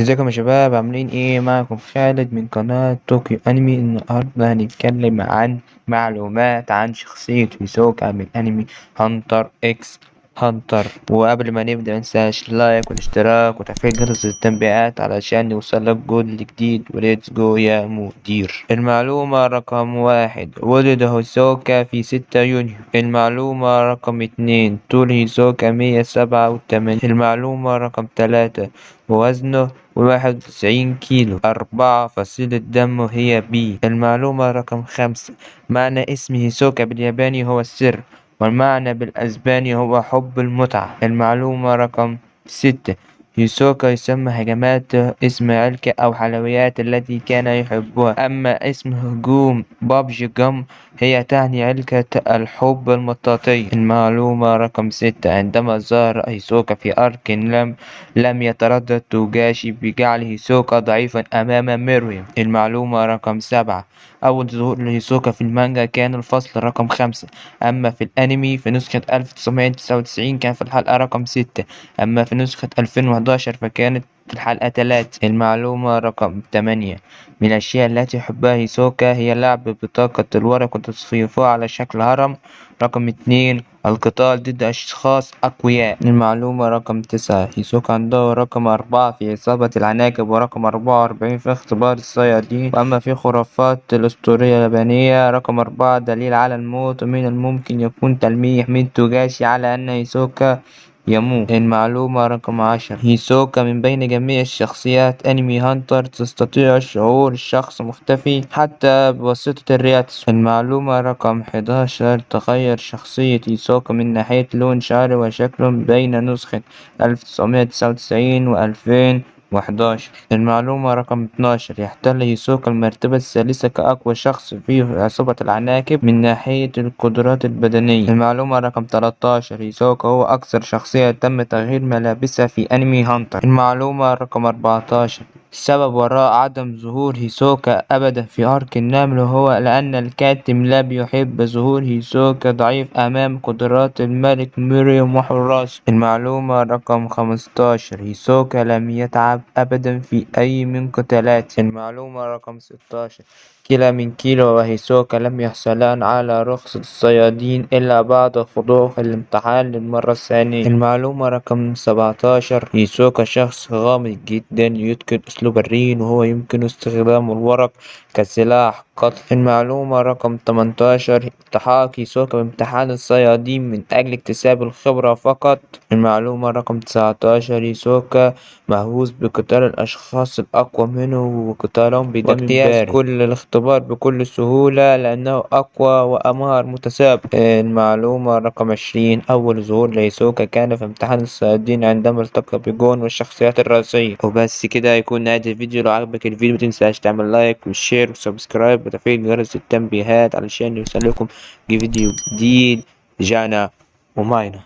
ازيكم يا شباب؟ عاملين إيه؟ معكم خالد من قناة طوكيو انمي. النهاردة هنتكلم عن معلومات عن شخصية هيسوكا من anime Hunter x Hunter. وقبل ما نبدأ منساش ال like والاشتراك وتفعيل جرس التنبيهات علشان يوصلك كل جديد. و let's go يا مدير. المعلومة رقم واحد ولد هيسوكا في ستة يونيو. المعلومة رقم اتنين طول هيسوكا مية سبعة وتمانين. المعلومة رقم تلاتة ووزنه واحد وتسعين كيلو. أربعة فصيلة دمه هي بي المعلومة رقم خمسة. معنى اسم هيسوكا بالياباني هو السر والمعنى بالأسباني هو حب المتعة. المعلومة رقم ستة. يوسوكا يسمى هجماته اسم علكة أو حلويات التي كان يحبها. أما اسم هجوم بابجي جم هي تعني علكة الحب المطاطي المعلومة رقم ستة. عندما ظهر هيسوكا في أرك لم لم يتردد توجاشي بجعل هيسوكا ضعيفا أمام ميروين المعلومة رقم سبعة. أول ظهور لهيسوكا في المانجا كان الفصل رقم خمسة. أما في الأنمي في نسخة ألف تسعمية تسعة وتسعين كان في الحلقة رقم ستة. أما في نسخة ألفين وحداشر فكانت الحلقة تلاتة المعلومة رقم تمانية. من الأشياء التي يحبها هيسوكا هي لعب بطاقة الورق وتصفيفها على شكل هرم. رقم اتنين القتال ضد أشخاص أقوياء. المعلومة رقم تسعة هيسوكا عنده رقم أربعة في إصابة العناكب ورقم أربعة وأربعين في اختبار الصيادين. وأما في خرافات الأسطورية اليابانية رقم أربعة دليل على الموت ومن الممكن يكون تلميح من توغاشي على أن هيسوكا يموت. المعلومة رقم عشرة هيسوكا من بين جميع الشخصيات. anime Hunter تستطيع شعور الشخص مختفي. حتى بواسطة الزيتسو المعلومة رقم حداشر. تغير شخصية. هيسوكا من ناحية. لون شعره وشكله بين نسخة ألف تسعمية تسعة وتسعين وألفين وحداشر المعلومة رقم اتناشر. يحتل هيسوكا المرتبة الثالثة كأقوى شخص في عصابة العناكب من ناحية القدرات البدنية. المعلومة رقم تلاتاشر هيسوكا هو أكثر شخصية تم تغيير ملابسها في anime Hunter. المعلومة رقم أربعتاشر. السبب وراء عدم ظهور هيسوكا أبدا في أرك النمل هو لأن الكاتب لا بيحب ظهور هيسوكا ضعيف أمام قدرات الملك ميريوم وحراسه المعلومة رقم خمستاشر. هيسوكا لم يتعب أبدا في أي من قتالات. المعلومة رقم ستاشر. كلا من كيلو وهيسوكا لم يحصلان على رخصة الصيادين إلا بعد خضوع الامتحان للمرة الثانية. المعلومة رقم سبعتاشر. هيسوكا شخص غامض جدا يتقن أسلوب الرين وهو يمكن استخدام الورق كسلاح قتل المعلومة رقم تمنتاشر. التحاق هيسوكا بامتحان الصيادين من أجل اكتساب الخبرة فقط. المعلومة رقم تسعتاشر. هيسوكا مهووس بقتال الأشخاص الأقوى منه وقتالهم بدم بارد. كل الاختبار بكل سهولة لأنه أقوى وأمهر متسابق المعلومة رقم عشرين. أول ظهور لهيسوكا كان في امتحان الصيادين عندما التقى بجون والشخصيات الرئيسية. وبس كده يكون نهاية الفيديو. لو عجبك الفيديو متنساش تعمل like و share و subscribe وتفعيل جرس التنبيهات علشان يوصلكم فيديو جديد. جانا وماينا